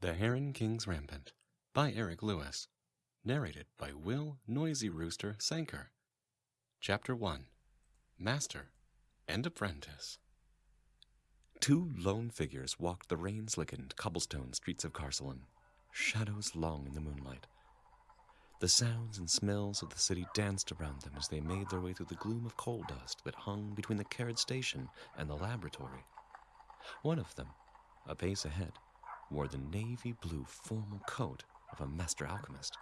The Heron King's Rampant by Eric Lewis. Narrated by Will Noisy Rooster Sanker. Chapter 1 Master and Apprentice. Two lone figures walked the rain slickened cobblestone streets of Carcelon, shadows long in the moonlight. The sounds and smells of the city danced around them as they made their way through the gloom of coal dust that hung between the carriage station and the laboratory. One of them, a pace ahead, wore the navy blue formal coat of a master alchemist.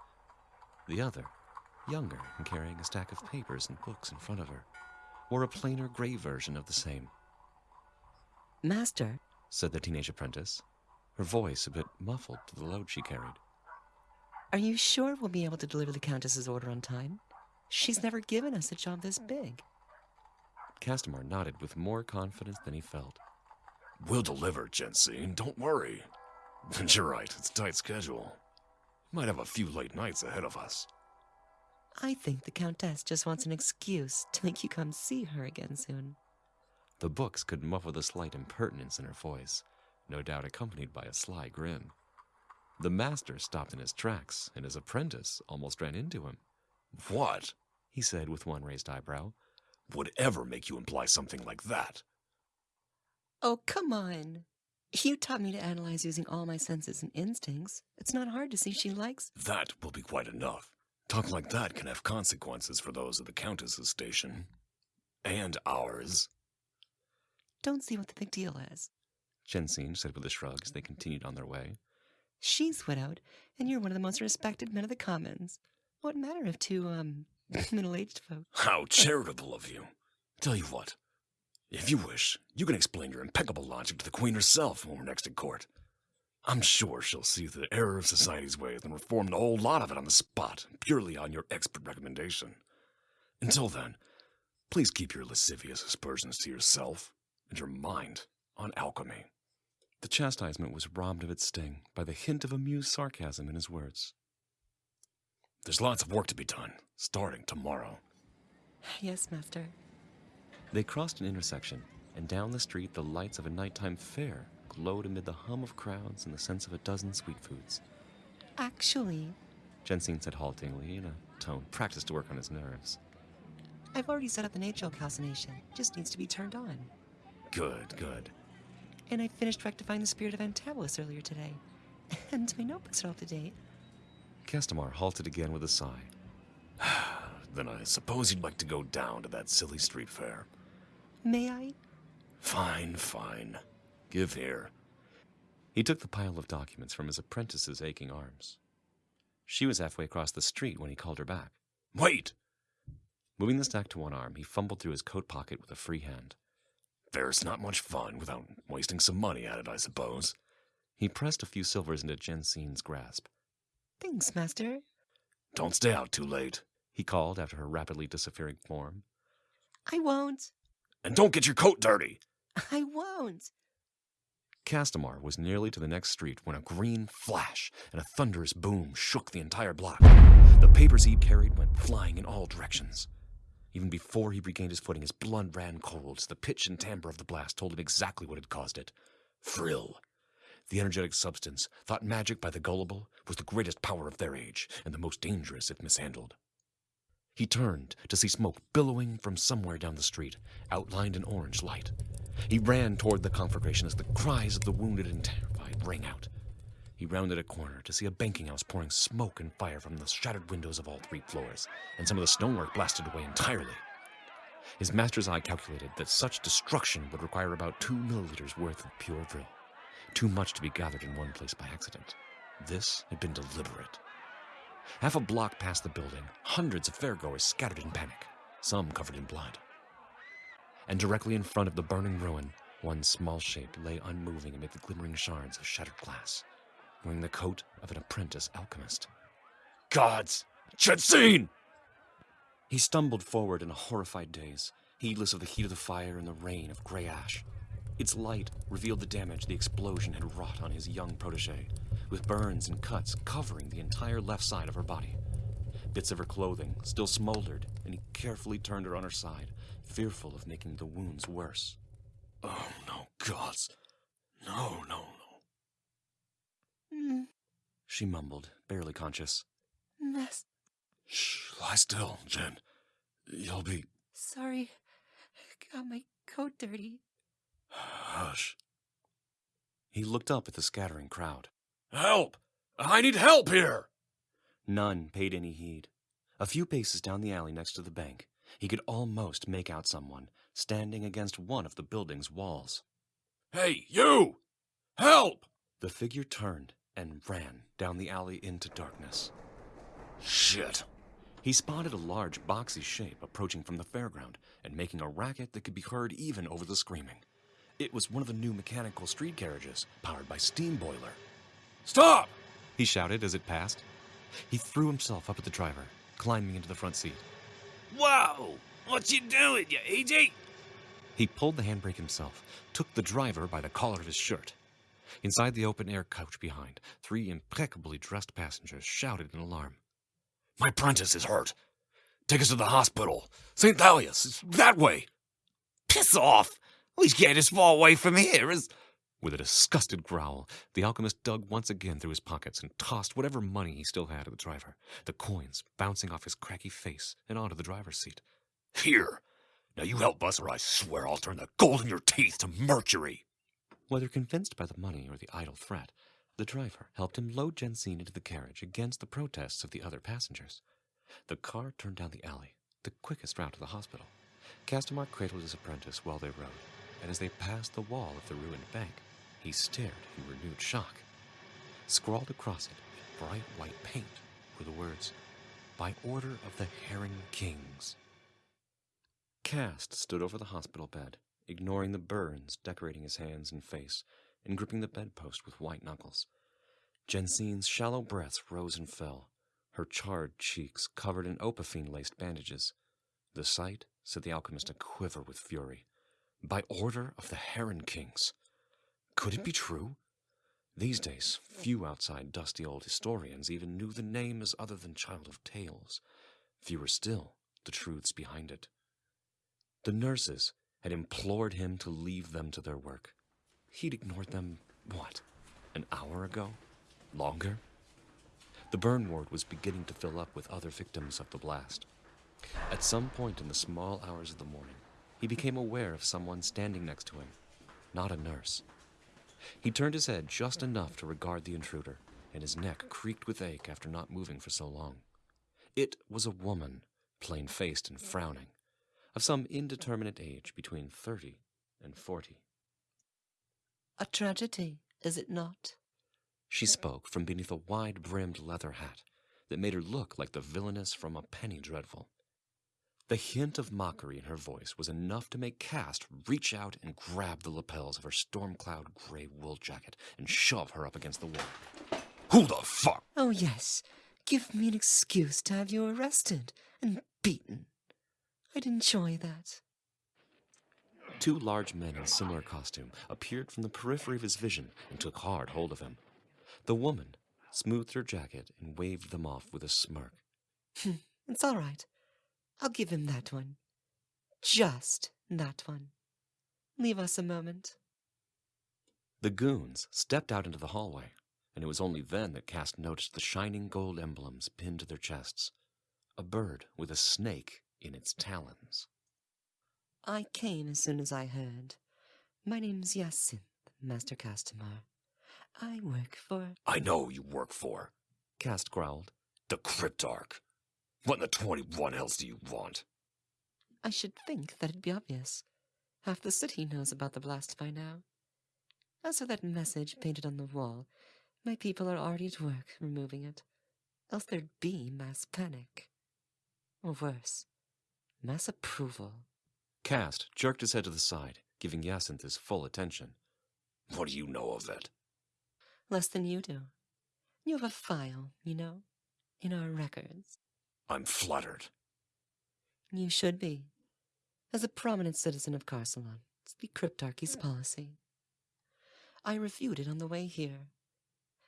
The other, younger and carrying a stack of papers and books in front of her, wore a plainer gray version of the same. Master, said the teenage apprentice, her voice a bit muffled to the load she carried. are you sure we'll be able to deliver the Countess's order on time? She's never given us a job this big. Castamar nodded with more confidence than he felt. We'll deliver, Jensine. Don't worry. And you're right, it's a tight schedule. Might have a few late nights ahead of us. I think the Countess just wants an excuse to make you come see her again soon. The books could muffle the slight impertinence in her voice, no doubt accompanied by a sly grin. The master stopped in his tracks, and his apprentice almost ran into him. What He said with one raised eyebrow. would ever make you imply something like that? Oh, come on. You taught me to analyze using all my senses and instincts. It's not hard to see she likes. That will be quite enough. Talk like that can have consequences for those of the Countess's station. And ours. Don't see what the big deal is. Jensine said with a shrug as they continued on their way. She's widowed, and you're one of the most respected men of the commons. What matter if two, um, middle aged folk? How charitable of you. Tell you what, if you wish, you can explain your impeccable logic to the Queen herself when we're next at court. I'm sure she'll see the error of society's ways and reform the whole lot of it on the spot, purely on your expert recommendation. Until then, please keep your lascivious aspersions to yourself and your mind on alchemy. The chastisement was robbed of its sting by the hint of amused sarcasm in his words. There's lots of work to be done, starting tomorrow. Yes, Master. They crossed an intersection, and down the street the lights of a nighttime fair glowed amid the hum of crowds and the sense of a dozen sweet foods. Actually, Jensine said haltingly in a tone practiced to work on his nerves. I've already set up the nature calcination. Just needs to be turned on. Good, good. And I finished rectifying the spirit of Antabolus earlier today. And my notebooks are up to date. Castamar halted again with a sigh. Then I suppose you'd like to go down to that silly street fair. May I? Fine, fine. Give here. He took the pile of documents from his apprentice's aching arms. She was halfway across the street when he called her back. Wait! Moving the stack to one arm, he fumbled through his coat pocket with a free hand. There's not much fun without wasting some money at it, I suppose. He pressed a few silvers into Jensine's grasp. Thanks, Master. Don't stay out too late. He called after her rapidly disappearing form. I won't. And don't get your coat dirty! I won't. Castamar was nearly to the next street when a green flash and a thunderous boom shook the entire block. The papers he carried went flying in all directions. Even before he regained his footing, his blood ran cold as the pitch and timbre of the blast told him exactly what had caused it. Vril. The energetic substance, thought magic by the gullible, was the greatest power of their age and the most dangerous if mishandled. He turned to see smoke billowing from somewhere down the street, outlined in orange light. He ran toward the conflagration as the cries of the wounded and terrified rang out. He rounded a corner to see a banking house pouring smoke and fire from the shattered windows of all three floors, and some of the stonework blasted away entirely. His master's eye calculated that such destruction would require about two milliliters worth of pure vril, too much to be gathered in one place by accident. This had been deliberate. Half a block past the building, hundreds of fairgoers scattered in panic, some covered in blood. And directly in front of the burning ruin, one small shape lay unmoving amid the glimmering shards of shattered glass, wearing the coat of an apprentice alchemist. Gods! Jensine! He stumbled forward in a horrified daze, heedless of the heat of the fire and the rain of gray ash. Its light revealed the damage the explosion had wrought on his young protege, with burns and cuts covering the entire left side of her body. Bits of her clothing still smoldered, and he carefully turned her on her side, fearful of making the wounds worse. Oh, no, gods. No, no, no. Mm. she mumbled, barely conscious. Mess. Shh, lie still, Jen. You'll be. Sorry. Got my coat dirty. Hush. He looked up at the scattering crowd. Help! I need help here! None paid any heed. A few paces down the alley next to the bank, he could almost make out someone standing against one of the building's walls. Hey, you! Help! The figure turned and ran down the alley into darkness. Shit. He spotted a large, boxy shape approaching from the fairground and making a racket that could be heard even over the screaming. It was one of the new mechanical street carriages, powered by steam boiler. Stop! He shouted as it passed. He threw himself up at the driver, climbing into the front seat. Whoa! What you doing, you idiot? He pulled the handbrake himself, took the driver by the collar of his shirt. Inside the open air couch behind, three impeccably dressed passengers shouted in alarm. My apprentice is hurt. Take us to the hospital. St. Thalia's. It's that way. Piss off! We get as far away from here as. With a disgusted growl, the alchemist dug once again through his pockets and tossed whatever money he still had at the driver, the coins bouncing off his cracky face and onto the driver's seat. Here. Now you help us, or I swear I'll turn the gold in your teeth to mercury. Whether convinced by the money or the idle threat, the driver helped him load Jensine into the carriage against the protests of the other passengers. The car turned down the alley, the quickest route to the hospital. Castamar cradled his apprentice while they rode, and as they passed the wall of the ruined bank, he stared in renewed shock. Scrawled across it in bright white paint were the words, By order of the Heron Kings. Cast stood over the hospital bed, ignoring the burns decorating his hands and face, and gripping the bedpost with white knuckles. Jensine's shallow breaths rose and fell, her charred cheeks covered in opaphine laced bandages. The sight set the alchemist a quiver with fury. By order of the Heron Kings. Could it be true? These days, few outside dusty old historians even knew the name as other than Child of Tales. Fewer still, the truths behind it. The nurses had implored him to leave them to their work. He'd ignored them, what, an hour ago? Longer? The burn ward was beginning to fill up with other victims of the blast. At some point in the small hours of the morning, he became aware of someone standing next to him, not a nurse. He turned his head just enough to regard the intruder, and his neck creaked with ache after not moving for so long. It was a woman, plain faced and frowning, of some indeterminate age between thirty and forty. A tragedy, is it not? She spoke from beneath a wide brimmed leather hat that made her look like the villainess from a penny dreadful. The hint of mockery in her voice was enough to make Cast reach out and grab the lapels of her storm cloud gray wool jacket and shove her up against the wall. Who the fuck? Oh, yes. Give me an excuse to have you arrested and beaten. I'd enjoy that. Two large men in similar costume appeared from the periphery of his vision and took hard hold of him. The woman smoothed her jacket and waved them off with a smirk. Hmm, it's all right. I'll give him that one. Just that one. Leave us a moment. The goons stepped out into the hallway, and it was only then that Cast noticed the shining gold emblems pinned to their chests. A bird with a snake in its talons. I came as soon as I heard. My name's Jacinth, Master Castamar. I work for. I know you work for. Cast growled. The Cryptarch. What in the 21 else do you want? I should think that'd be obvious. Half the city knows about the blast by now. As for that message painted on the wall, my people are already at work removing it. Else there'd be mass panic. Or worse, mass approval. Cast jerked his head to the side, giving Jacinth his full attention. What do you know of it? Less than you do. You have a file, you know, in our records. I'm fluttered. You should be. As a prominent citizen of Carcelon, it's the Cryptarchy's hmm. policy. I reviewed it on the way here.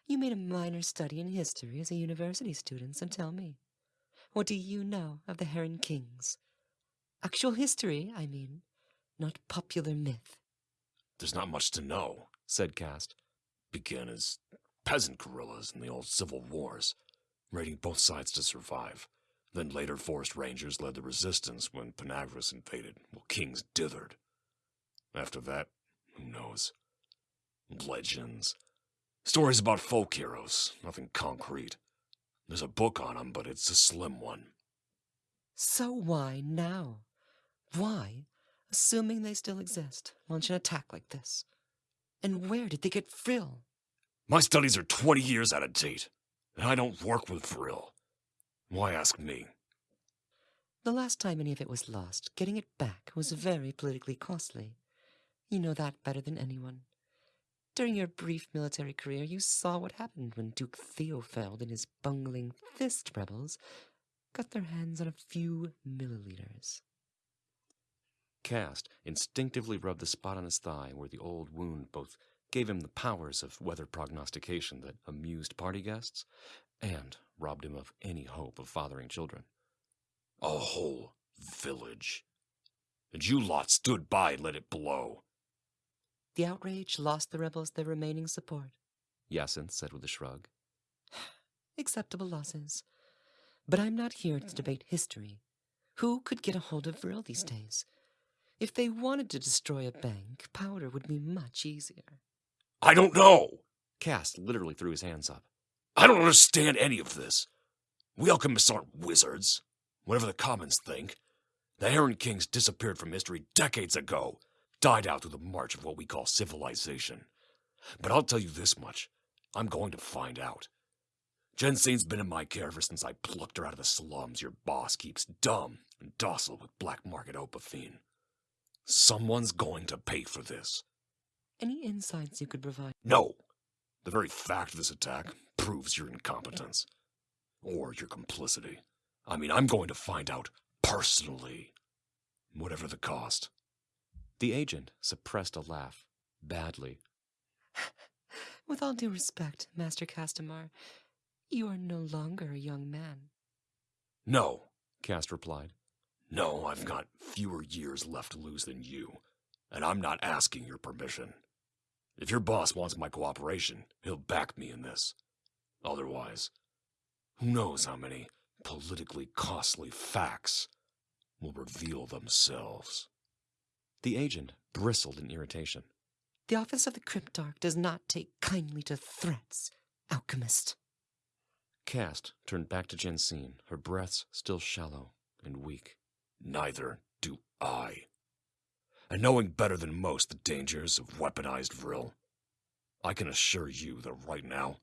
You made a minor study in history as a university student, so tell me. What do you know of the Heron Kings? Actual history, I mean, not popular myth. There's not much to know, said Cast. Begin as peasant guerrillas in the old civil wars, raiding both sides to survive. Then later forest rangers led the resistance when Panagris invaded, while kings dithered. After that, who knows? Legends. Stories about folk heroes, nothing concrete. There's a book on 'em, but it's a slim one. So why now? Why, assuming they still exist, launch an attack like this? And where did they get Vril? My studies are 20 years out of date, and I don't work with Vril. Why ask me? The last time any of it was lost, getting it back was very politically costly. You know that better than anyone. During your brief military career, you saw what happened when Duke Theofeld and his bungling fist rebels got their hands on a few milliliters. Cast instinctively rubbed the spot on his thigh where the old wound both gave him the powers of weather prognostication that amused party guests and robbed him of any hope of fathering children. A whole village. And you lot stood by and let it blow. The outrage lost the rebels their remaining support. Yacinth said with a shrug. Acceptable losses. But I'm not here to debate history. Who could get a hold of Vril these days? If they wanted to destroy a bank, powder would be much easier. I don't know. Cast literally threw his hands up. I don't understand any of this. We alchemists aren't wizards. Whatever the commons think. The Heron Kings disappeared from history decades ago, died out through the march of what we call civilization. But I'll tell you this much I'm going to find out. Jensine's been in my care ever since I plucked her out of the slums your boss keeps dumb and docile with black market opafine. Someone's going to pay for this. Any insights you could provide? No. The very fact of this attack proves your incompetence. Or your complicity. I mean, I'm going to find out personally. Whatever the cost. The agent suppressed a laugh, badly. With all due respect, Master Castamar, you are no longer a young man. No. Cast replied. No, I've got fewer years left to lose than you. And I'm not asking your permission. If your boss wants my cooperation, he'll back me in this. Otherwise, who knows how many politically costly facts will reveal themselves. The agent bristled in irritation. The office of the Cryptarch does not take kindly to threats, alchemist. Cast turned back to Jensine, her breaths still shallow and weak. Neither do I. And knowing better than most the dangers of weaponized vril, I can assure you that right now,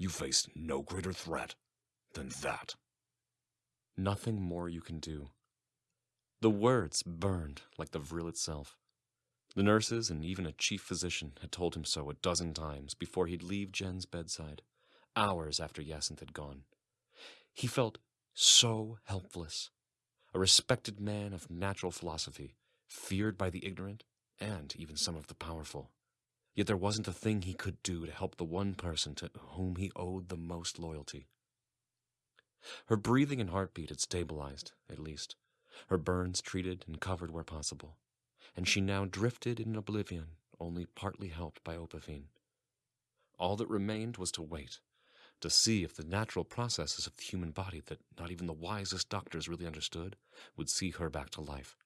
you face no greater threat than that. Nothing more you can do. The words burned like the vril itself. The nurses and even a chief physician had told him so a dozen times before he'd leave Jen's bedside, hours after Yacinth had gone. He felt so helpless, a respected man of natural philosophy, feared by the ignorant and even some of the powerful. Yet there wasn't a thing he could do to help the one person to whom he owed the most loyalty. Her breathing and heartbeat had stabilized, at least, her burns treated and covered where possible, and she now drifted in oblivion, only partly helped by Opafine. All that remained was to wait, to see if the natural processes of the human body that not even the wisest doctors really understood would see her back to life.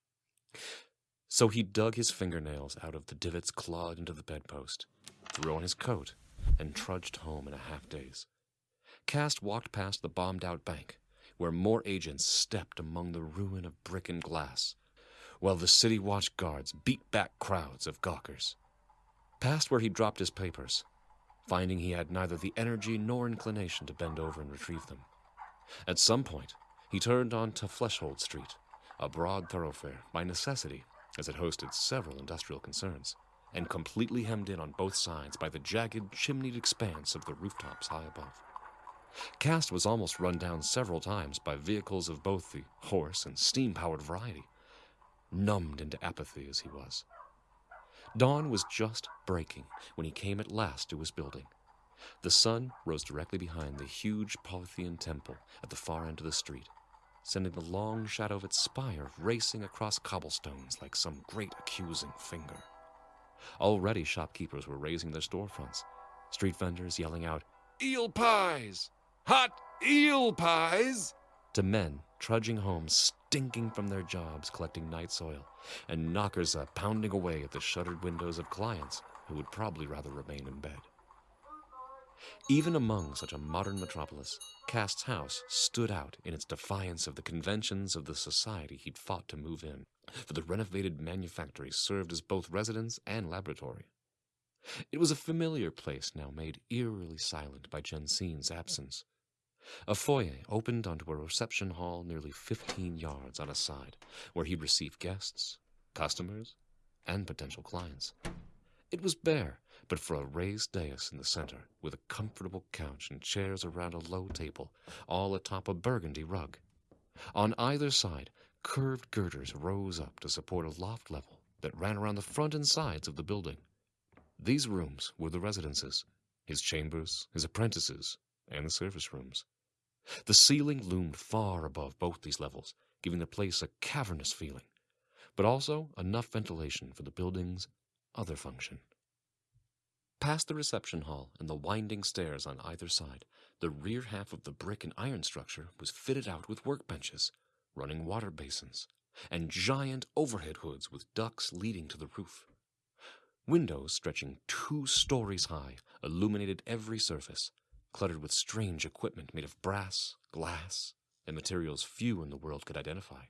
So he dug his fingernails out of the divots clawed into the bedpost, threw on his coat, and trudged home in a half daze. Cast walked past the bombed out bank, where more agents stepped among the ruin of brick and glass, while the city watch guards beat back crowds of gawkers. Past where he dropped his papers, finding he had neither the energy nor inclination to bend over and retrieve them. At some point, he turned on to Fleshhold Street, a broad thoroughfare by necessity, as it hosted several industrial concerns, and completely hemmed in on both sides by the jagged, chimneyed expanse of the rooftops high above. Cast was almost run down several times by vehicles of both the horse and steam powered variety, numbed into apathy as he was. Dawn was just breaking when he came at last to his building. The sun rose directly behind the huge Polythean temple at the far end of the street, sending the long shadow of its spire racing across cobblestones like some great accusing finger. Already shopkeepers were raising their storefronts, street vendors yelling out, eel pies! Hot eel pies! To men trudging home, stinking from their jobs collecting night soil, and knockers up pounding away at the shuttered windows of clients who would probably rather remain in bed. Even among such a modern metropolis, Cast's house stood out in its defiance of the conventions of the society he'd fought to move in, for the renovated manufactory served as both residence and laboratory. It was a familiar place now made eerily silent by Jensine's absence. A foyer opened onto a reception hall nearly 15 yards on a side, where he'd receive guests, customers, and potential clients. It was bare, but for a raised dais in the center, with a comfortable couch and chairs around a low table, all atop a burgundy rug. On either side, curved girders rose up to support a loft level that ran around the front and sides of the building. These rooms were the residences, his chambers, his apprentices, and the service rooms. The ceiling loomed far above both these levels, giving the place a cavernous feeling, but also enough ventilation for the building's other function. Past the reception hall and the winding stairs on either side, the rear half of the brick and iron structure was fitted out with workbenches, running water basins, and giant overhead hoods with ducts leading to the roof. Windows stretching two stories high illuminated every surface, cluttered with strange equipment made of brass, glass, and materials few in the world could identify.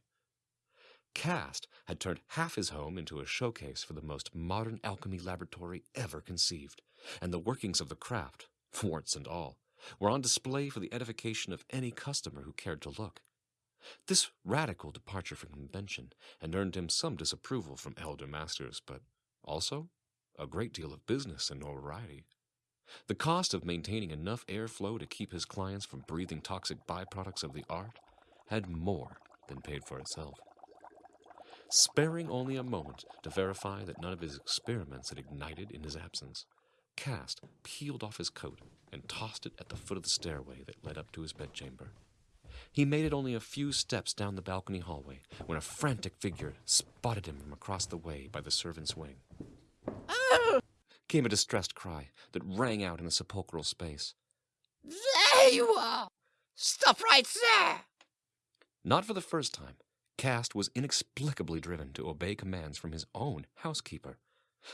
Cast had turned half his home into a showcase for the most modern alchemy laboratory ever conceived, and the workings of the craft, warts and all, were on display for the edification of any customer who cared to look. This radical departure from convention had earned him some disapproval from elder masters, but also a great deal of business and notoriety. The cost of maintaining enough airflow to keep his clients from breathing toxic byproducts of the art had more than paid for itself. Sparing only a moment to verify that none of his experiments had ignited in his absence, Cast peeled off his coat and tossed it at the foot of the stairway that led up to his bedchamber. He made it only a few steps down the balcony hallway when a frantic figure spotted him from across the way by the servants' wing. Oh! Came a distressed cry that rang out in the sepulchral space. There you are! Stop right there! Not for the first time, Cast was inexplicably driven to obey commands from his own housekeeper,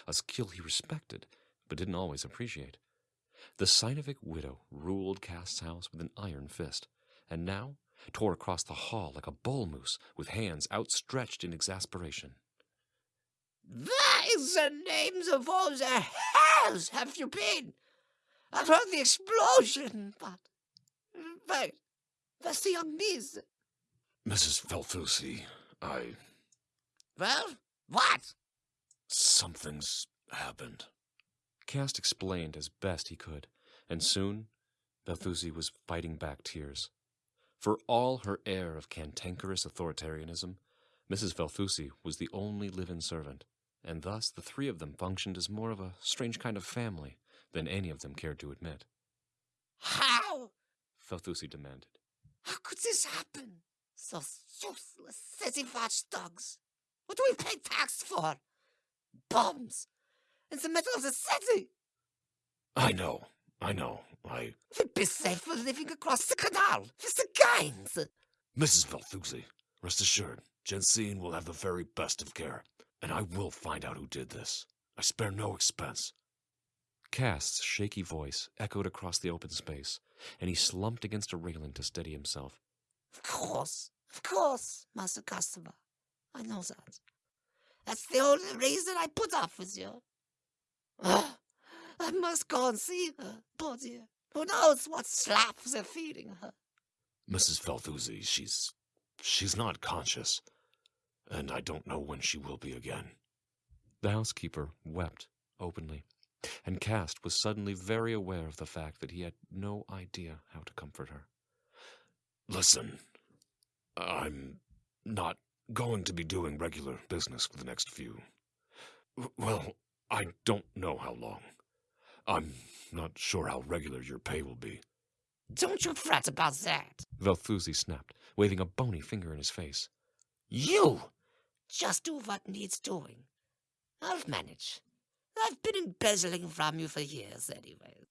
a skill he respected but didn't always appreciate. The Sinovic widow ruled Cast's house with an iron fist, and now tore across the hall like a bull moose with hands outstretched in exasperation. Where is the names of all the hells have you been? I've heard the explosion, but. But... where's the young miss? Mrs. Velthusi, I. Well, what? Something's happened. Cast explained as best he could, and soon Velthusi was fighting back tears. For all her air of cantankerous authoritarianism, Mrs. Velthusi was the only live-in servant, and thus the three of them functioned as more of a strange kind of family than any of them cared to admit. How? Velthusi demanded. How could this happen? Those useless city watchdogs. What do we pay tax for? Bombs! In the middle of the city! I know, I know. I. We'd be safer living across the canal with the gangs. Mrs. Velthusi, rest assured, Jensine will have the very best of care, and I will find out who did this. I spare no expense. Cast's shaky voice echoed across the open space, and he slumped against a railing to steady himself. Of course, of course, Master Castamar. I know that. That's the only reason I put up with you. Ah, I must go and see her, poor dear. Who knows what slaps they're feeding her? Mrs. Velthusi, she's. she's not conscious, and I don't know when she will be again. The housekeeper wept openly, and Cast was suddenly very aware of the fact that he had no idea how to comfort her. Listen, I'm not going to be doing regular business for the next few. Well, I don't know how long. I'm not sure how regular your pay will be. Don't you fret about that. Velthusi snapped, waving a bony finger in his face. You just do what needs doing. I'll manage. I've been embezzling from you for years anyway.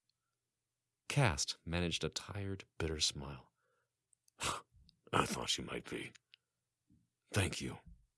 Cast managed a tired, bitter smile. I thought you might be. Thank you.